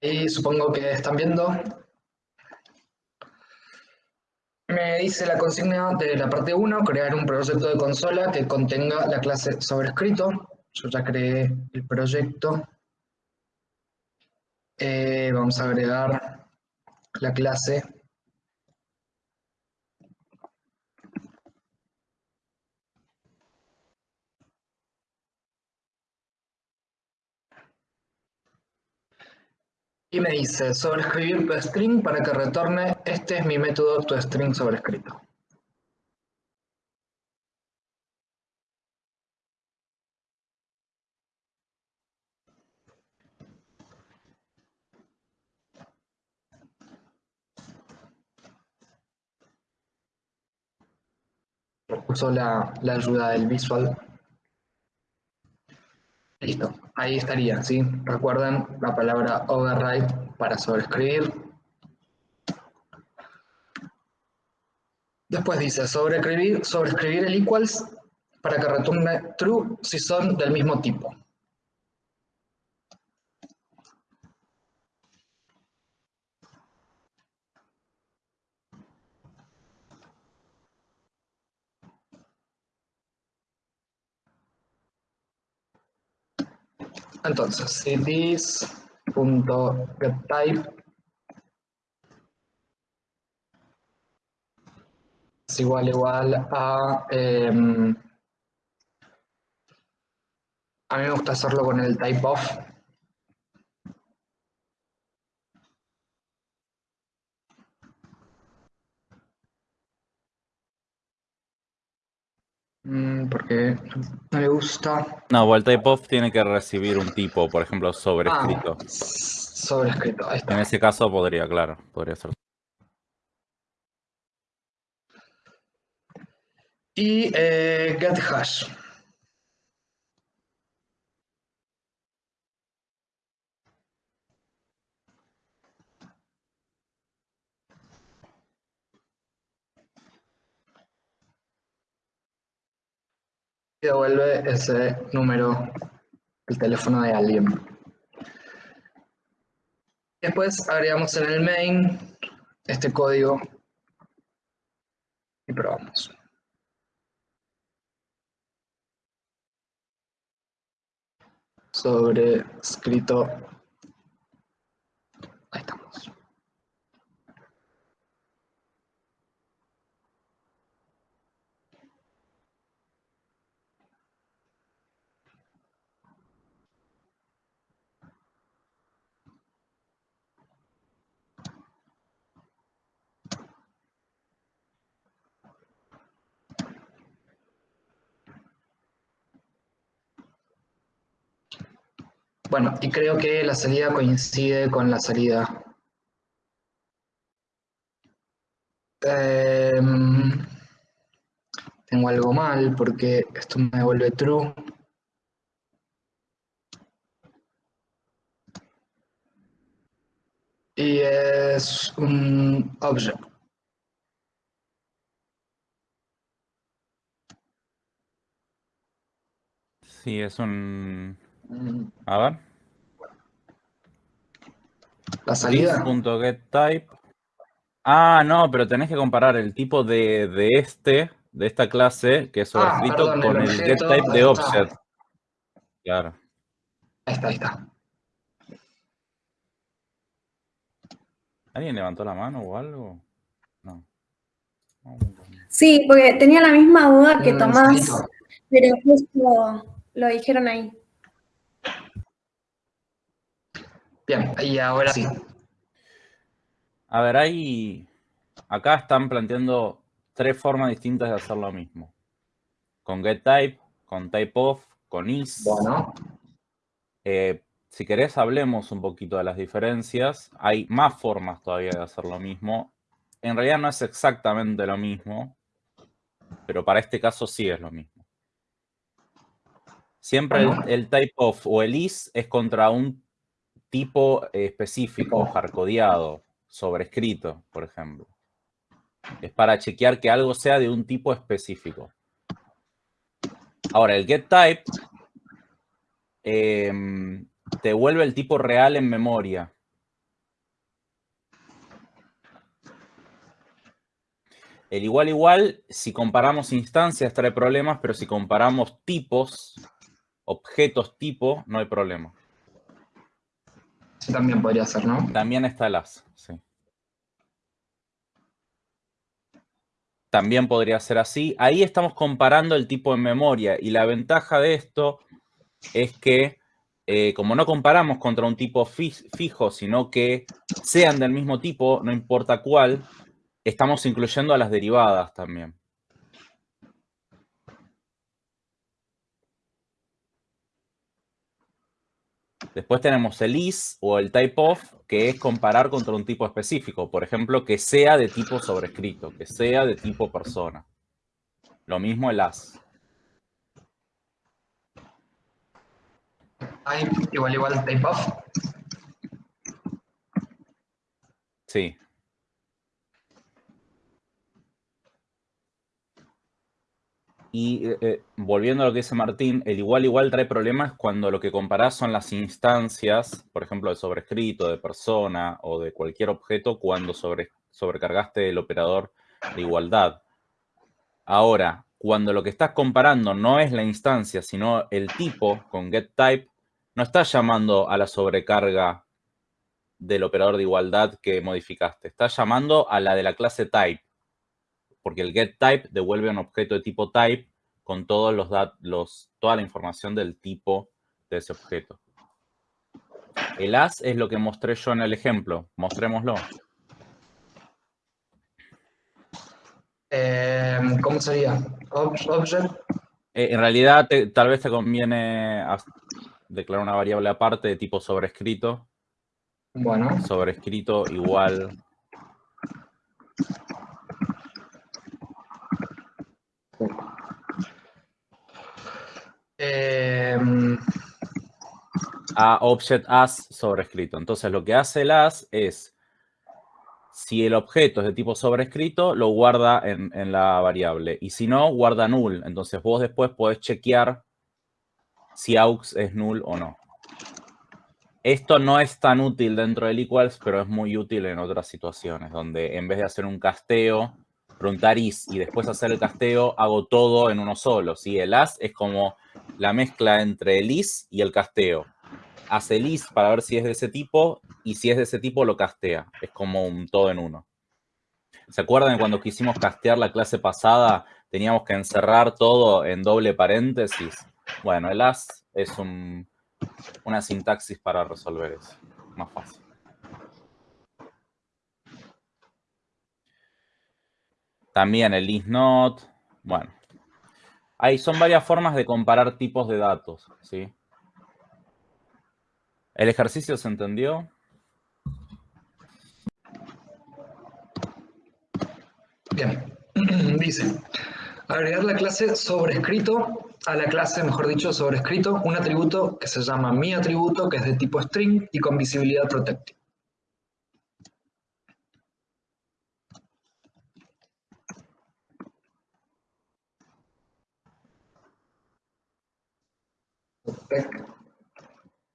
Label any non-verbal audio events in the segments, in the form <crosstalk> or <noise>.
Y supongo que están viendo. Me dice la consigna de la parte 1, crear un proyecto de consola que contenga la clase sobrescrito. Yo ya creé el proyecto. Eh, vamos a agregar la clase y me dice sobreescribir toString para que retorne este es mi método toString sobrescrito. Uso la, la ayuda del visual. Listo, ahí estaría, ¿sí? Recuerden la palabra override para sobreescribir. Después dice sobreescribir, sobreescribir el equals para que retorne true si son del mismo tipo. Entonces, si this.getType es igual igual a... Em, a mí me gusta hacerlo con el type of. Porque no le gusta. No, el type of tiene que recibir un tipo, por ejemplo, sobrescrito. Ah, sobrescrito, ahí está. En ese caso podría, claro, podría ser. Y eh, get hash. Y devuelve ese número, el teléfono de alguien. Después agregamos en el main este código y probamos. Sobre escrito. Ahí estamos. Bueno, y creo que la salida coincide con la salida. Em, tengo algo mal porque esto me vuelve true. Y es un object. Sí, es un A ver. La salida. This.getType. Ah, no, pero tenés que comparar el tipo de, de este, de esta clase, que es Ah, sobrescrito, perdón, con el el objeto, getType ahí de está. offset. Claro. Ahí está, ahí está. ¿Alguien levantó la mano o algo? No. Sí, porque tenía la misma duda que Tomás, pero justo lo dijeron ahí. Bien, y ahora sí. A ver, hay... Acá están planteando tres formas distintas de hacer lo mismo. Con getType, con typeof, con is. Bueno, Eh, si querés, hablemos un poquito de las diferencias. Hay más formas todavía de hacer lo mismo. En realidad no es exactamente lo mismo, pero para este caso sí es lo mismo. Siempre el, el typeof o el is es contra un tipo específico, jarcodeado, sobrescrito, por ejemplo. Es para chequear que algo sea de un tipo específico. Ahora, el getType eh, em, te vuelve el tipo real en memoria. El igual igual, si comparamos instancias trae problemas, pero si comparamos tipos, objetos tipo, no hay problema. También podría ser, ¿no? También está el as, sí. También podría ser así. Ahí estamos comparando el tipo en memoria y la ventaja de esto es que eh, como no comparamos contra un tipo fijo, sino que sean del mismo tipo, no importa cuál, estamos incluyendo a las derivadas también. Después tenemos el is o el type of, que es comparar contra un tipo específico. Por ejemplo, que sea de tipo sobrescrito, que sea de tipo persona. Lo mismo el as. Igual igual type of. Sí. Y eh, eh, volviendo a lo que dice Martín, el igual igual trae problemas cuando lo que comparás son las instancias, por ejemplo, de sobrescrito, de persona o de cualquier objeto cuando sobre, sobrecargaste el operador de igualdad. Ahora, cuando lo que estás comparando no es la instancia, sino el tipo con getType, no estás llamando a la sobrecarga del operador de igualdad que modificaste. Estás llamando a la de la clase type porque el getType devuelve un objeto de tipo type con todos los, los toda la información del tipo de ese objeto. El as es lo que mostré yo en el ejemplo. Mostrémoslo. Eh, ¿Cómo sería? Object. Eh, en realidad, tal vez te conviene declarar una variable aparte de tipo sobrescrito. Bueno. Sobrescrito igual a object as sobrescrito. Entonces lo que hace el as es, si el objeto es de tipo sobrescrito, lo guarda en, en la variable. Y si no, guarda null. Entonces vos después podés chequear si aux es null o no. Esto no es tan útil dentro del equals, pero es muy útil en otras situaciones, donde en vez de hacer un casteo, preguntar is y después hacer el casteo, hago todo en uno solo. ¿sí? El as es como la mezcla entre el is y el casteo. Hace el is para ver si es de ese tipo y si es de ese tipo lo castea. Es como un todo en uno. ¿Se acuerdan cuando quisimos castear la clase pasada? Teníamos que encerrar todo en doble paréntesis. Bueno, el as es una sintaxis para resolver eso. Más fácil. También el is not. Bueno, Ahí son varias formas de comparar tipos de datos, ¿sí? ¿El ejercicio se entendió? Bien, <clears throat> dice, agregar la clase sobrescrito a la clase, mejor dicho, sobrescrito, un atributo que se llama mi atributo, que es de tipo string y con visibilidad protected.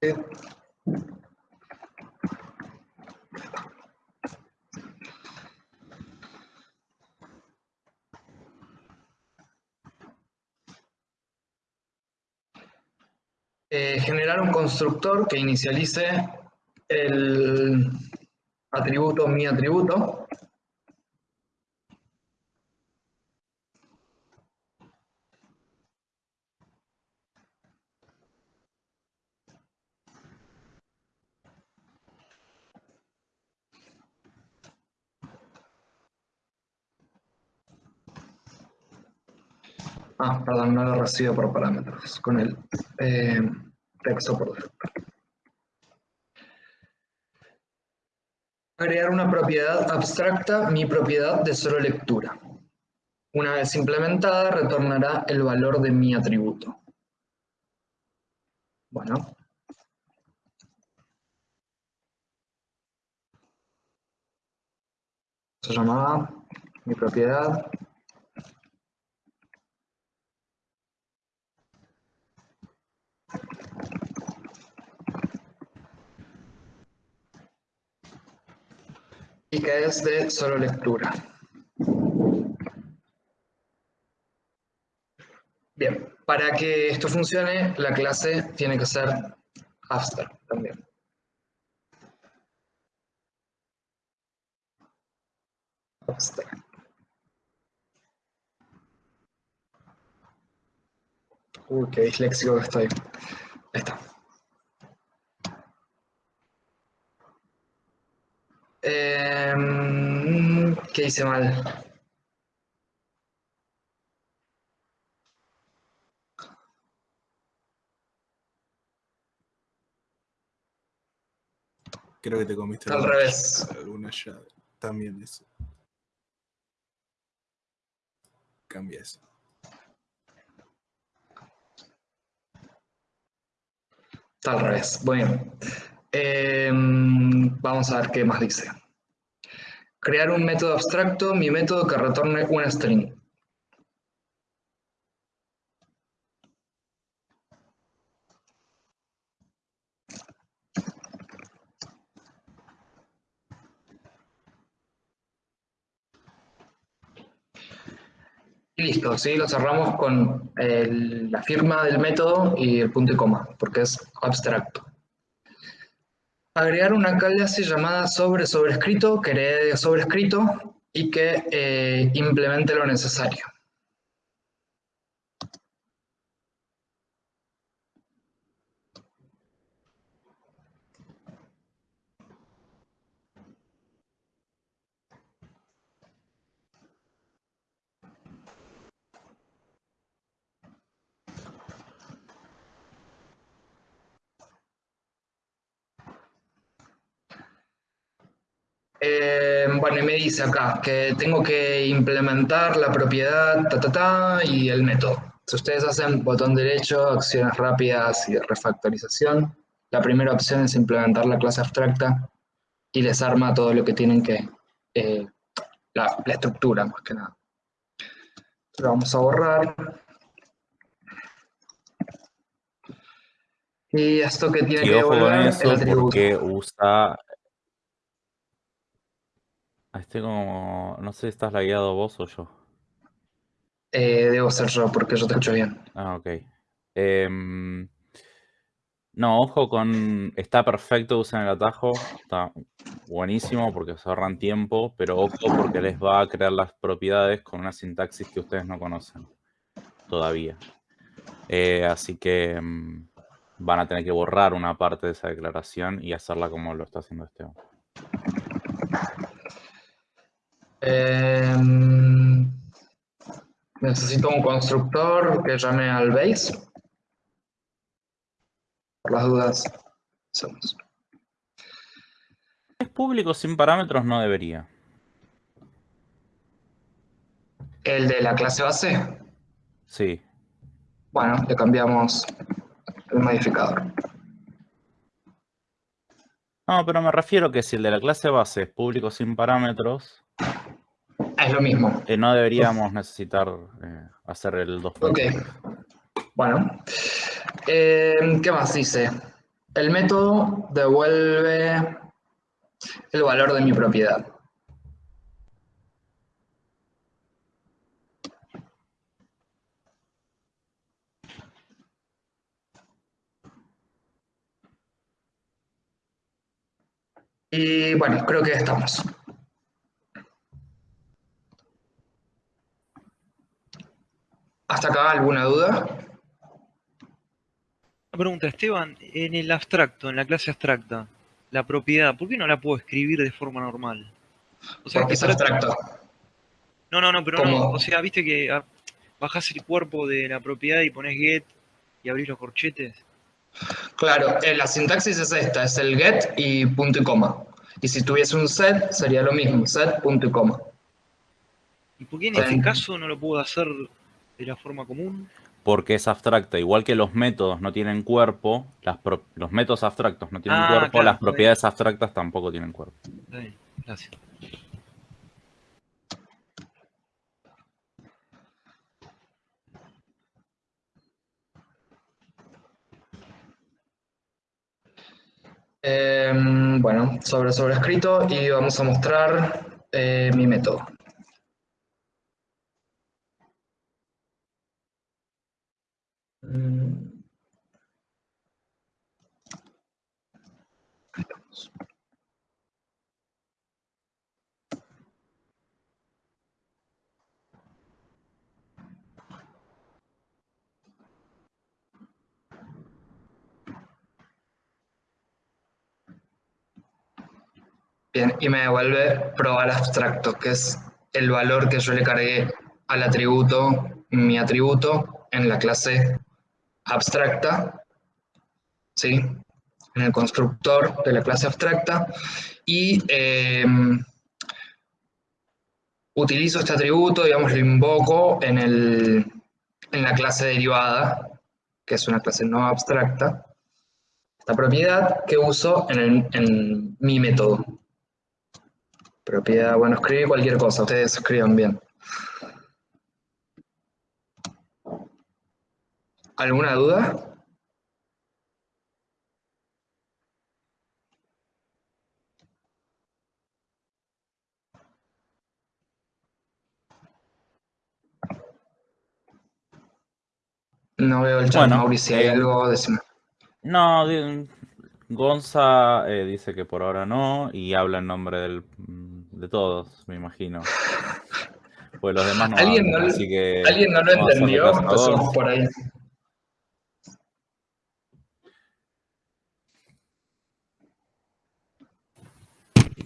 Eh, generar un constructor que inicialice el atributo mi atributo. Ah, perdón, no lo recibo por parámetros, con el eh, texto por defecto. Agregar una propiedad abstracta, mi propiedad de solo lectura. Una vez implementada, retornará el valor de mi atributo. Bueno. Se llamaba mi propiedad y que es de solo lectura. Bien, para que esto funcione, la clase tiene que ser abstract también. Abstract. Uy, uh, qué disléxico estoy. Ahí está. Em, ¿Qué hice mal? Creo que te comiste Al alguna- revés. alguna llave. También eso. Cambia eso. Está al revés. Bueno, Em, vamos a ver qué más dice. Crear un método abstracto, mi método que retorne una string. Y listo, ¿sí? Lo cerramos con la firma del método y el punto y coma, porque es abstracto. Agregar una clase llamada sobre sobrescrito, que herede sobrescrito y que eh, implemente lo necesario. Eh, bueno, y me dice acá que tengo que implementar la propiedad, ta, ta, ta, y el método. Si ustedes hacen botón derecho, acciones rápidas y refactorización, la primera opción es implementar la clase abstracta y les arma todo lo que tienen que, eh, la, la estructura más que nada. Lo vamos a borrar. Y esto que tiene Y que ojo con eso porque usa... Ah, Estoy como... No sé si estás lagueado vos o yo. Eh, debo ser yo porque yo te escucho bien. Ah, ok. Em, no, ojo con... Está perfecto, usen el atajo. Está buenísimo porque se ahorran tiempo, pero ojo porque les va a crear las propiedades con una sintaxis que ustedes no conocen todavía. Eh, así que em, van a tener que borrar una parte de esa declaración y hacerla como lo está haciendo Esteban. Em, necesito un constructor que llame al base. Por las dudas. Es público sin parámetros, no debería. El de la clase base. Sí. Bueno, le cambiamos el modificador. No, pero me refiero que si el de la clase base es público sin parámetros, Es lo mismo. eh, no deberíamos necesitar eh, hacer el 2. Ok. Bueno. Em, ¿Qué más dice? El método devuelve el valor de mi propiedad. Y bueno, creo que estamos. ¿Hasta acá alguna duda? Una pregunta, Esteban, en el abstracto, en la clase abstracta, la propiedad, ¿por qué no la puedo escribir de forma normal? O sea, Porque que es abstracto. No, no, no, pero ¿Cómo? no. O sea, viste que ah, bajás el cuerpo de la propiedad y pones get y abrís los corchetes. Claro, eh, la sintaxis es esta, es el get y punto y coma. Y si tuviese un set, sería lo mismo, set, punto y coma. ¿Y por qué en Bien. este caso no lo puedo hacer de la forma común? Porque es abstracta. Igual que los métodos no tienen cuerpo, las pro- los métodos abstractos no tienen Ah, cuerpo, claro, las bien. propiedades abstractas tampoco tienen cuerpo. Está bien, gracias. Em, bueno, sobre sobrescrito y vamos a mostrar eh, mi método. Bien, y me devuelve probar abstracto, que es el valor que yo le cargué al atributo, mi atributo, en la clase abstracta, ¿sí? En el constructor de la clase abstracta, y eh, utilizo este atributo, digamos, lo invoco en, el, en la clase derivada, que es una clase no abstracta, esta propiedad que uso en, el- en mi método. Propiedad, bueno, escribí cualquier cosa, ustedes escriban bien. ¿Alguna duda? No veo el chat, Bueno, Mauri, si hay eh, algo, decime. No, Gonza eh, dice que por ahora no y habla en nombre del, de todos, me imagino. Pues los demás no ¿Alguien hablan, no, así que ¿alguien no lo entendió? Empezamos por ahí.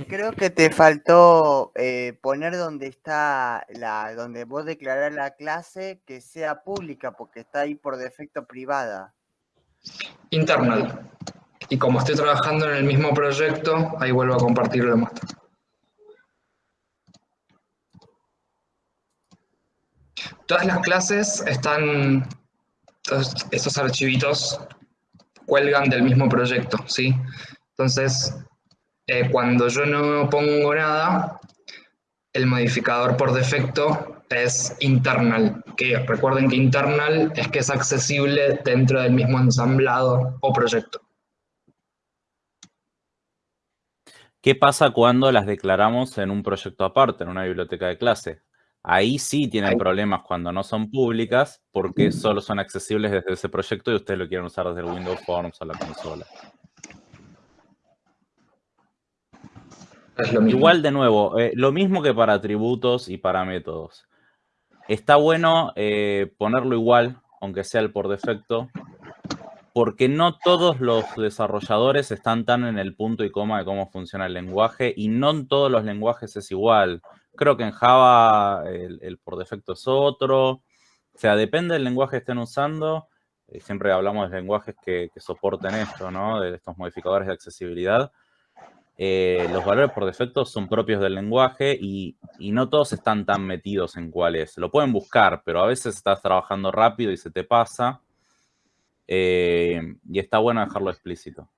Creo que te faltó eh, poner donde está la, donde vos declarás la clase que sea pública, porque está ahí por defecto privada. Internal. Y como estoy trabajando en el mismo proyecto, ahí vuelvo a compartir la muestra. Todas las clases están, estos archivitos cuelgan del mismo proyecto, ¿sí? Entonces, eh, cuando yo no pongo nada, el modificador por defecto es internal, que recuerden que internal es que es accesible dentro del mismo ensamblado o proyecto. ¿Qué pasa cuando las declaramos en un proyecto aparte, en una biblioteca de clase? Ahí sí tienen problemas cuando no son públicas porque solo son accesibles desde ese proyecto y ustedes lo quieren usar desde el Windows Forms o la consola. Es lo mismo. Igual, de nuevo, eh, lo mismo que para atributos y para métodos. Está bueno eh, ponerlo igual, aunque sea el por defecto, porque no todos los desarrolladores están tan en el punto y coma de cómo funciona el lenguaje y no en todos los lenguajes es igual. Creo que en Java el, por defecto es otro. O sea, depende del lenguaje que estén usando. Eh, siempre hablamos de lenguajes que, soporten esto, ¿no? De estos modificadores de accesibilidad. Eh, los valores por defecto son propios del lenguaje y, y no todos están tan metidos en cuál es. Lo pueden buscar, pero a veces estás trabajando rápido y se te pasa. Eh, y está bueno dejarlo explícito.